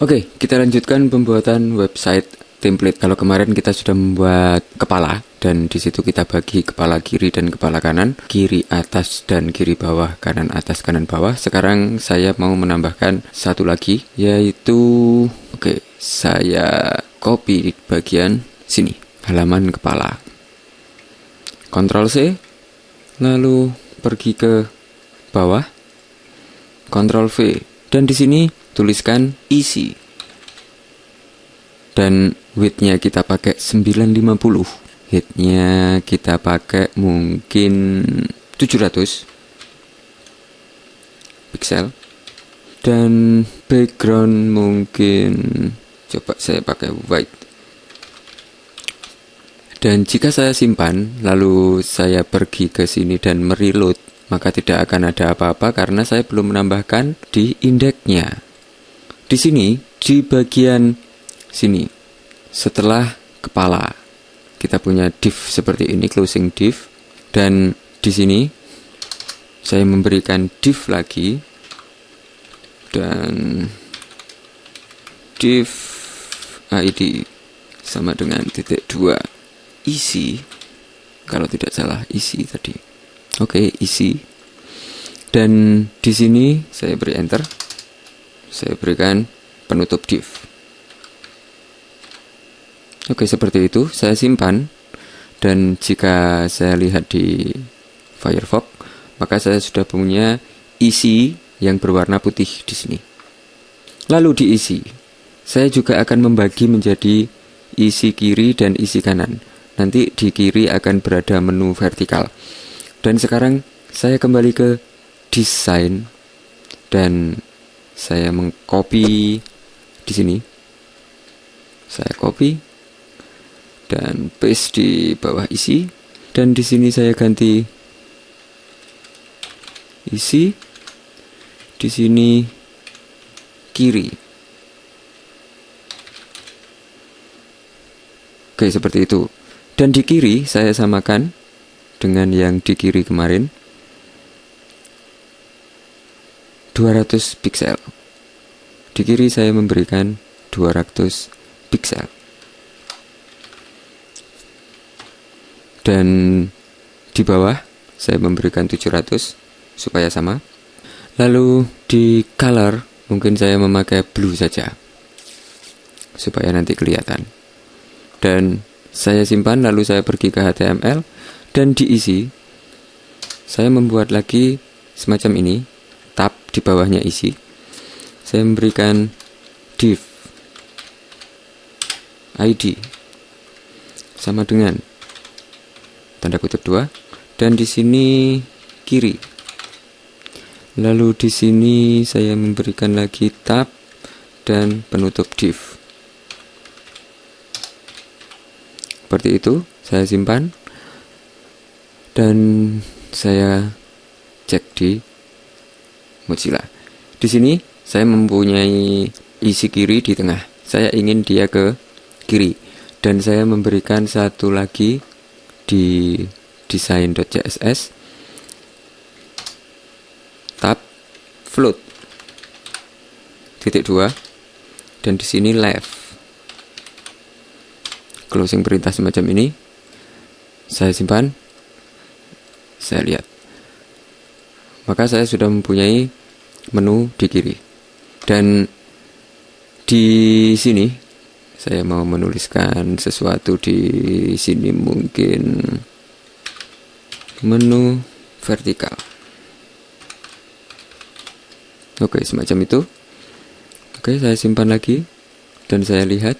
Oke, kita lanjutkan pembuatan website template. Kalau kemarin kita sudah membuat kepala dan di situ kita bagi kepala kiri dan kepala kanan, kiri atas dan kiri bawah, kanan atas kanan bawah. Sekarang saya mau menambahkan satu lagi yaitu oke, saya copy bagian sini, halaman kepala. Ctrl C lalu pergi ke bawah Ctrl V dan di sini tuliskan isi. Dan widthnya kita pakai 950 hitnya kita pakai mungkin 700 pixel dan background mungkin coba saya pakai white. Dan jika saya simpan lalu saya pergi ke sini dan mereload maka tidak akan ada apa-apa karena saya belum menambahkan di indeksnya. Di sini, di bagian sini, setelah kepala, kita punya div seperti ini, closing div, dan di sini saya memberikan div lagi, dan div id sama dengan titik dua isi kalau tidak salah isi tadi. Oke okay, isi dan di sini saya beri enter saya berikan penutup div. Oke seperti itu. Saya simpan. Dan jika saya lihat di Firefox maka saya sudah punya isi yang berwarna putih di sini. Lalu diisi saya juga akan membagi menjadi isi kiri dan isi kanan. Nanti di kiri akan berada menu vertikal. Dan sekarang saya kembali ke desain dan saya mengcopy di sini. Saya copy dan paste di bawah isi dan di sini saya ganti isi di sini kiri. Oke, seperti itu. Dan di kiri saya samakan dengan yang di kiri kemarin 200 pixel di kiri saya memberikan 200 pixel dan di bawah saya memberikan 700 supaya sama. Lalu di color mungkin saya memakai blue saja supaya nanti kelihatan. Dan saya simpan lalu saya pergi ke HTML dan diisi. Saya membuat lagi semacam ini di bawahnya isi. Saya memberikan div id sama dengan tanda kutip dua dan di sini kiri. Lalu di sini saya memberikan lagi tab dan penutup div. Seperti itu saya simpan dan saya cek di Mozilla. Di sini saya mempunyai isi kiri di tengah. Saya ingin dia ke kiri. Dan saya memberikan satu lagi di design.css tab float. Titik dua. Dan di sini left. Closing perintah semacam ini. Saya simpan. Saya lihat. Maka saya sudah mempunyai menu di kiri. Dan di sini saya mau menuliskan sesuatu di sini mungkin menu vertikal. Oke, semacam itu. Oke, saya simpan lagi dan saya lihat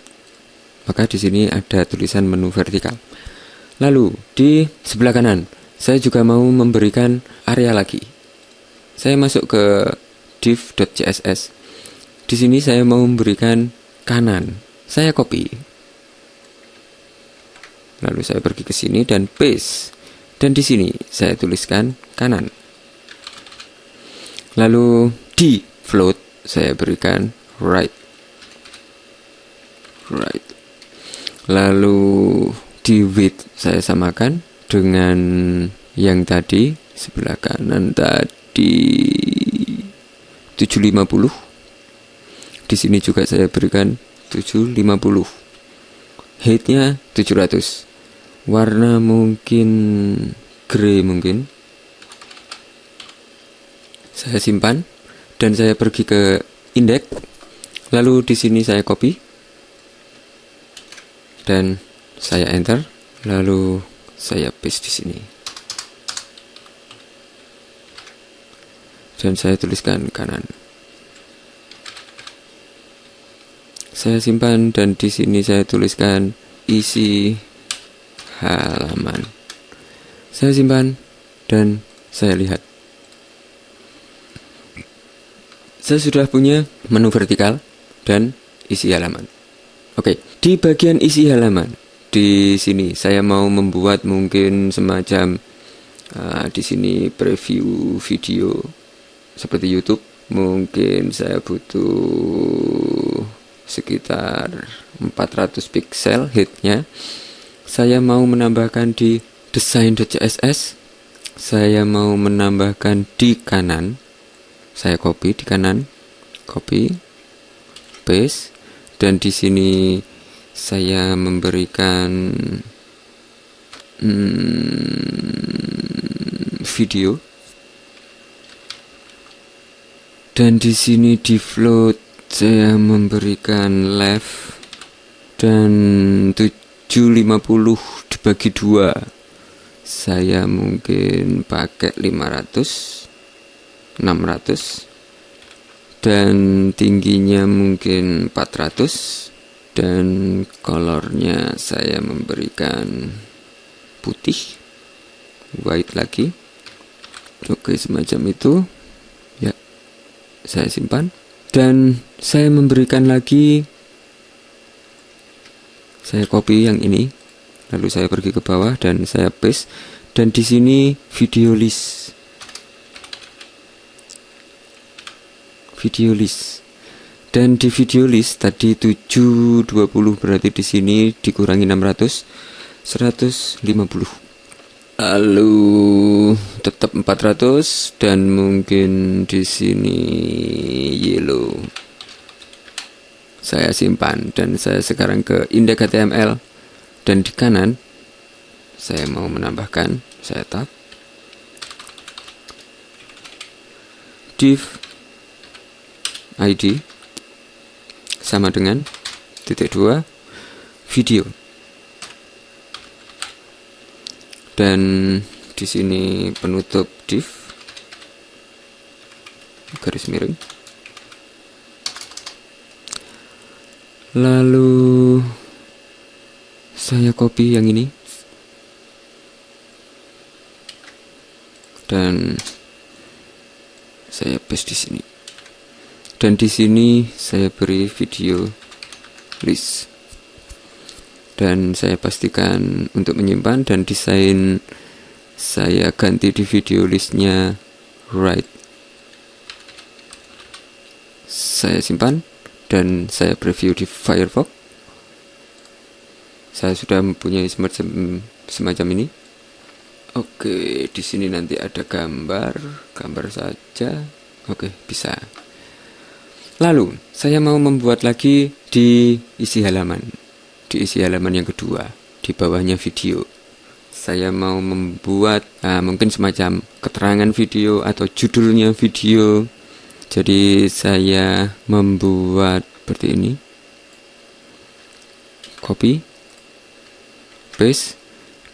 maka di sini ada tulisan menu vertikal. Lalu di sebelah kanan saya juga mau memberikan area lagi. Saya masuk ke div.css. Di sini saya mau memberikan kanan. Saya copy. Lalu saya pergi ke sini dan paste. Dan di sini saya tuliskan kanan. Lalu di float saya berikan right. Right. Lalu di width saya samakan dengan yang tadi sebelah kanan tadi 750 di sini juga saya berikan 750 height-nya 700 warna mungkin grey mungkin. Saya simpan dan saya pergi ke indeks. Lalu di sini saya copy dan saya enter. Lalu saya paste di sini dan saya tuliskan kanan. Saya simpan dan di sini saya tuliskan isi halaman. Saya simpan dan saya lihat. Saya sudah punya menu vertikal dan isi halaman. Oke, di bagian isi halaman di sini saya mau membuat mungkin semacam uh, di sini preview video seperti YouTube mungkin saya butuh sekitar 400 pixel hitnya. Saya mau menambahkan di design.css saya mau menambahkan di kanan. Saya copy di kanan. Copy paste. Dan di sini saya memberikan hmm, video dan di sini di float saya memberikan left dan 750 dibagi dua. Saya mungkin pakai 500 600 dan tingginya mungkin 400 dan colornya saya memberikan putih white lagi. Oke semacam itu saya simpan. Dan saya memberikan lagi saya copy yang ini. Lalu saya pergi ke bawah dan saya paste. Dan di sini video list. Video list. Dan di video list tadi 720 berarti di sini dikurangi 600 150 lalu tetap 400 dan mungkin di sini yellow. Saya simpan dan saya sekarang ke indeks HTML dan di kanan saya mau menambahkan saya tab div id sama dengan titik dua video. Dan di sini penutup div. Garis miring. Lalu saya copy yang ini. Dan saya paste di sini. Dan di sini saya beri video list. Dan saya pastikan untuk menyimpan dan desain saya ganti di video listnya. Right. Saya simpan dan saya preview di Firefox. Saya sudah mempunyai semacam semacam ini. Oke di sini nanti ada gambar. Gambar saja. Oke bisa. Lalu saya mau membuat lagi di isi halaman. Di isi halaman yang kedua di bawahnya video saya mau membuat uh, mungkin semacam keterangan video atau judulnya video. Jadi saya membuat seperti ini. Copy paste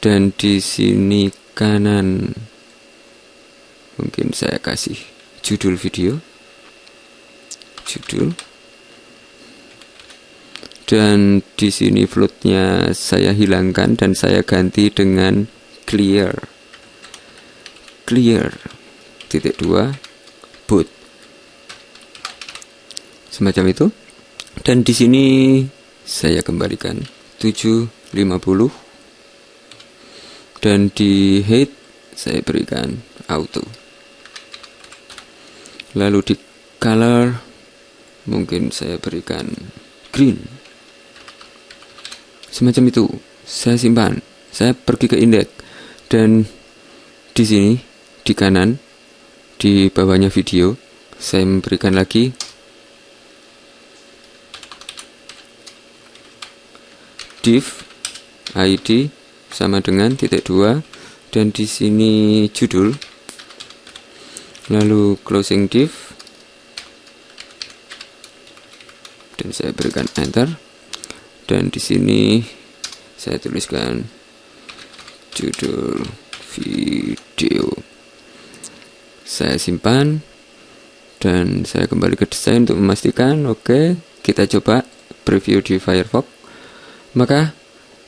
dan di sini kanan. Mungkin saya kasih judul video. Judul dan di sini floatnya saya hilangkan dan saya ganti dengan clear. Clear. Titik dua boot. Semacam itu. Dan di sini saya kembalikan 750 dan di height saya berikan auto. Lalu di color mungkin saya berikan green semacam itu. Saya simpan. Saya pergi ke indeks. Dan di sini di kanan di bawahnya video saya memberikan lagi. Div id sama dengan titik dua. Dan di sini judul. Lalu closing div. Dan saya berikan enter dan di sini saya tuliskan judul video. Saya simpan dan saya kembali ke desain untuk memastikan oke okay, kita coba preview di Firefox. Maka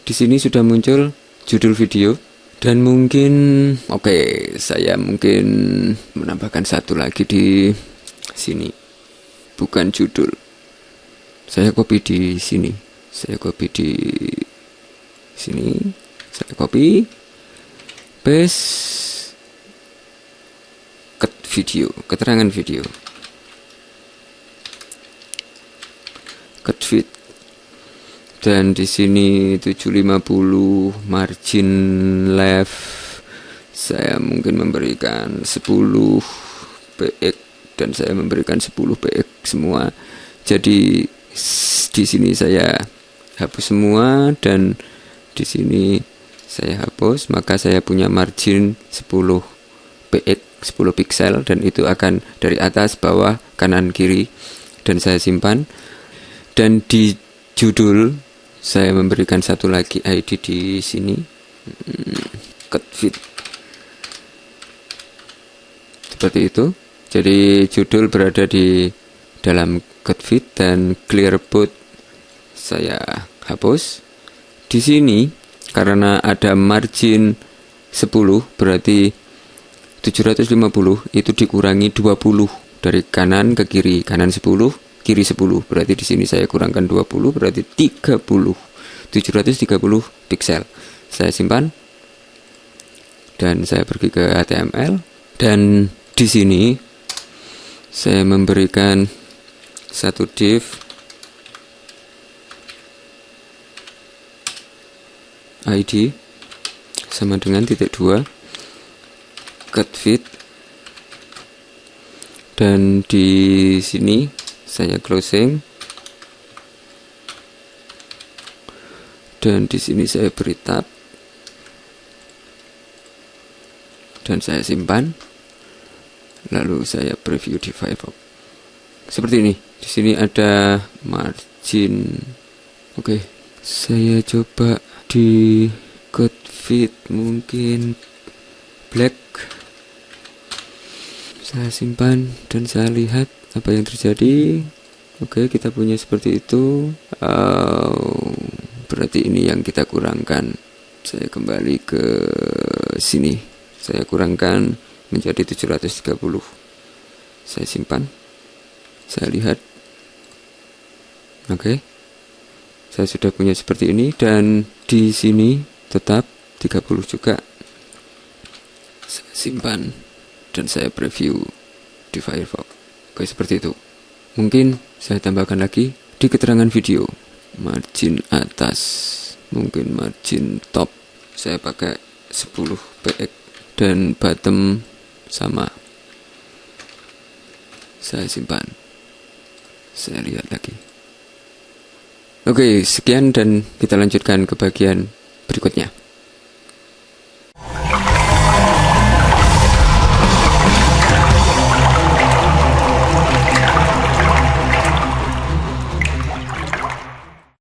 di sini sudah muncul judul video dan mungkin oke okay, saya mungkin menambahkan satu lagi di sini. Bukan judul. Saya copy di sini saya copy di sini saya copy paste video, keterangan video. Cut fit. Dan di sini 750 margin left saya mungkin memberikan 10 px dan saya memberikan 10 px semua. Jadi di sini saya hapus semua dan di sini saya hapus maka saya punya margin 10 px 10 pixel dan itu akan dari atas bawah kanan kiri dan saya simpan. Dan di judul saya memberikan satu lagi ID di sini. Hmm, cut fit. Seperti itu. Jadi judul berada di dalam cut fit dan clear boot saya hapus. Di sini karena ada margin 10 berarti 750 itu dikurangi 20 dari kanan ke kiri. Kanan 10 kiri 10 berarti di sini saya kurangkan 20 berarti 30 730 pixel saya simpan dan saya pergi ke HTML dan di sini saya memberikan satu div ID sama dengan titik dua cut fit dan di sini saya closing. Dan di sini saya beri tab. Dan saya simpan. Lalu saya preview di Firefox. Seperti ini. Di sini ada margin. Oke saya coba di cut fit mungkin black. Saya simpan dan saya lihat apa yang terjadi. Oke kita punya seperti itu. Uh, berarti ini yang kita kurangkan. Saya kembali ke sini. Saya kurangkan menjadi 730 saya simpan. Saya lihat. Oke. Saya sudah punya seperti ini dan di sini tetap 30 juga. Saya simpan dan saya preview di Firefox. Oke seperti itu. Mungkin saya tambahkan lagi di keterangan video. Margin atas mungkin margin top. Saya pakai 10 px dan bottom sama. Saya simpan. Saya lihat lagi oke sekian dan kita lanjutkan ke bagian berikutnya